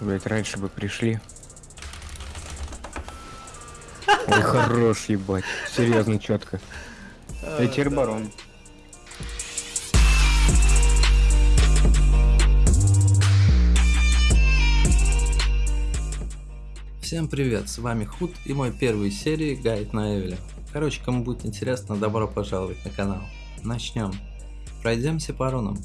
Блять, раньше бы пришли. Ой, хорош, ебать. Серьезно, четко. А, теперь барон. Всем привет, с вами Худ и мой первый серии Гайд на Эвеле. Короче, кому будет интересно, добро пожаловать на канал. Начнем. Пройдемся по рунам.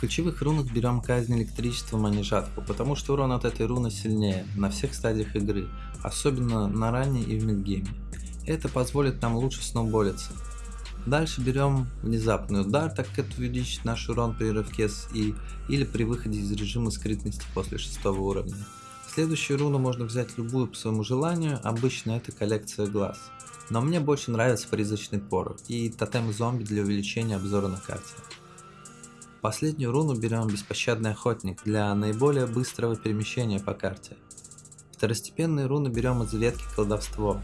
В ключевых рунах берем казнь электричеством, а не жатву, потому что урон от этой руны сильнее на всех стадиях игры, особенно на ранней и в мидгейме. Это позволит нам лучше сноуболиться. Дальше берем внезапный удар, так как это увеличит наш урон при рывке с И или при выходе из режима скрытности после шестого уровня. Следующую руну можно взять любую по своему желанию, обычно это коллекция глаз. Но мне больше нравится призрачный порох и тотем зомби для увеличения обзора на карте. Последнюю руну берем беспощадный охотник для наиболее быстрого перемещения по карте. Второстепенные руны берем из ветки колдовство.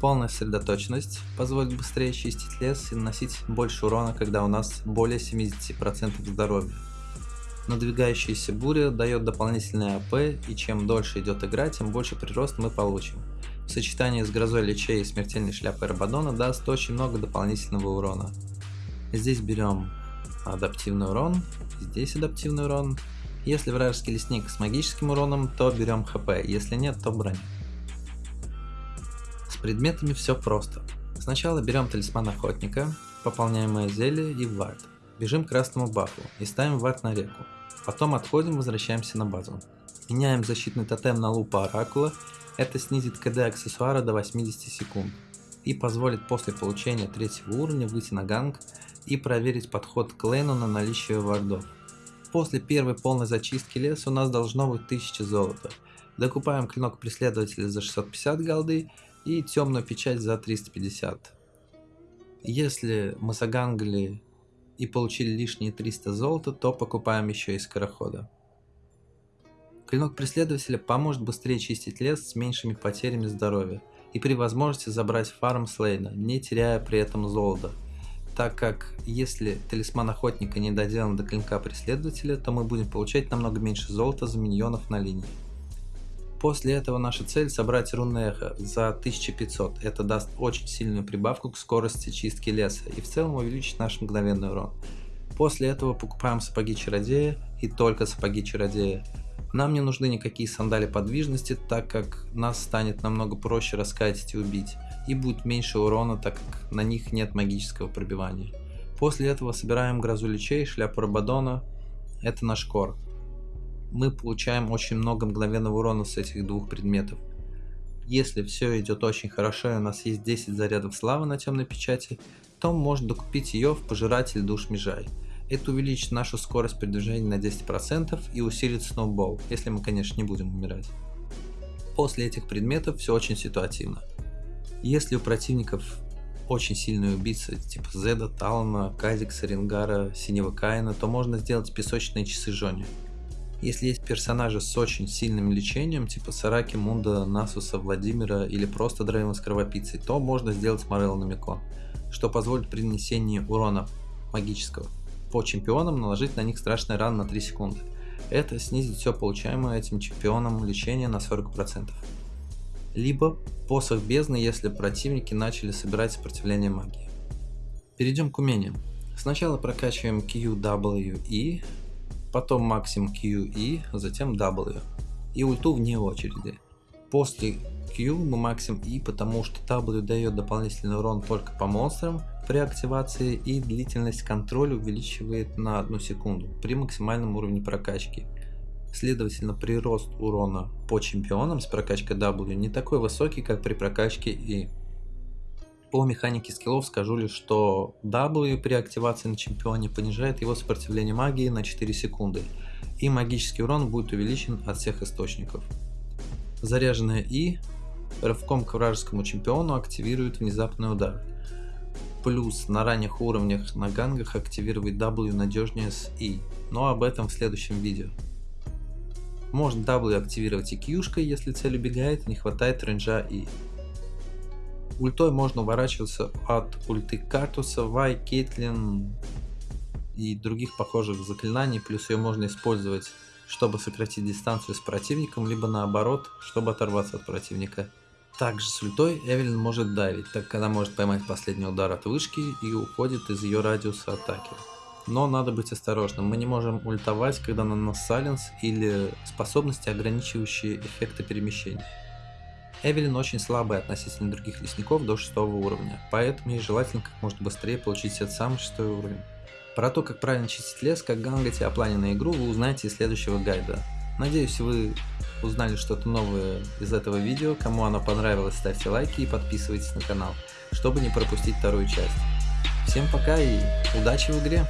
Полная сосредоточенность позволит быстрее чистить лес и наносить больше урона, когда у нас более 70% здоровья. Надвигающаяся буря дает дополнительный АП, и чем дольше идет игра, тем больше прирост мы получим. В сочетании с грозой лечей и смертельной шляпой Рабадона даст очень много дополнительного урона. Здесь берем адаптивный урон, здесь адаптивный урон. Если вражеский лесник с магическим уроном, то берем хп, если нет, то броню. С предметами все просто. Сначала берем талисман охотника, пополняемое зелье и вард. Бежим к красному бафу и ставим вард на реку. Потом отходим, возвращаемся на базу. Меняем защитный тотем на лупа оракула, это снизит КД аксессуара до 80 секунд и позволит после получения третьего уровня выйти на ганг и проверить подход к лейну на наличие вардов. После первой полной зачистки леса у нас должно быть 1000 золота. Докупаем клинок преследователя за 650 голды и темную печать за 350. Если мы загангли и получили лишние 300 золота, то покупаем еще и скорохода. Клинок преследователя поможет быстрее чистить лес с меньшими потерями здоровья и при возможности забрать фарм Слейна, не теряя при этом золота. Так как если талисман охотника не доделан до клинка преследователя, то мы будем получать намного меньше золота за миньонов на линии. После этого наша цель собрать рунное эхо за 1500. Это даст очень сильную прибавку к скорости чистки леса и в целом увеличит наш мгновенный урон. После этого покупаем сапоги чародея и только сапоги чародея. Нам не нужны никакие сандали подвижности, так как нас станет намного проще раскатить и убить, и будет меньше урона, так как на них нет магического пробивания. После этого собираем грозу лечей, шляпу Рабадона, это наш кор. Мы получаем очень много мгновенного урона с этих двух предметов. Если все идет очень хорошо и у нас есть 10 зарядов славы на темной печати, то можно докупить ее в пожиратель душ Межай. Это увеличит нашу скорость передвижения на 10% и усилит сноубол, если мы, конечно, не будем умирать. После этих предметов все очень ситуативно. Если у противников очень сильные убийцы, типа Зеда, Талана, Казикса, Рингара, Синего Каина, то можно сделать песочные часы Жони. Если есть персонажи с очень сильным лечением, типа Сараки, Мунда, Насуса, Владимира или просто Дрейвен с кровопийцей, то можно сделать Морел Намико, что позволит при нанесении урона магического по чемпионам наложить на них страшный ран на 3 секунды. Это снизит все получаемое этим чемпионом лечение на 40%. Либо посох бездны, если противники начали собирать сопротивление магии. Перейдем к умениям. Сначала прокачиваем Q, W, E, потом максим Q, E, затем W. И ульту вне очереди. После Q мы максим E, потому что W дает дополнительный урон только по монстрам при активации и длительность контроля увеличивает на 1 секунду при максимальном уровне прокачки. Следовательно, прирост урона по чемпионам с прокачкой W не такой высокий, как при прокачке E. По механике скиллов скажу лишь, что W при активации на чемпионе понижает его сопротивление магии на 4 секунды, и магический урон будет увеличен от всех источников. Заряженная И рывком к вражескому чемпиону активирует внезапный удар. Плюс на ранних уровнях на гангах активировать W надежнее с И, но об этом в следующем видео. Можно W активировать и Q-шкой, если цель убегает не хватает рейнджа И. Ультой можно уворачиваться от ульты Картуса, Вай, Кейтлин и других похожих заклинаний, плюс ее можно использовать чтобы сократить дистанцию с противником, либо наоборот, чтобы оторваться от противника. Также с ультой Эвелин может давить, так как она может поймать последний удар от вышки и уходит из ее радиуса атаки. Но надо быть осторожным, мы не можем ультовать, когда на нас сайленс или способности, ограничивающие эффекты перемещения. Эвелин очень слабая относительно других лесников до 6 уровня, поэтому ей желательно как можно быстрее получить этот самый 6 уровень. Про то, как правильно чистить лес, как гангать и оплане на игру, вы узнаете из следующего гайда. Надеюсь, вы узнали что-то новое из этого видео. Кому оно понравилось, ставьте лайки и подписывайтесь на канал, чтобы не пропустить вторую часть. Всем пока и удачи в игре!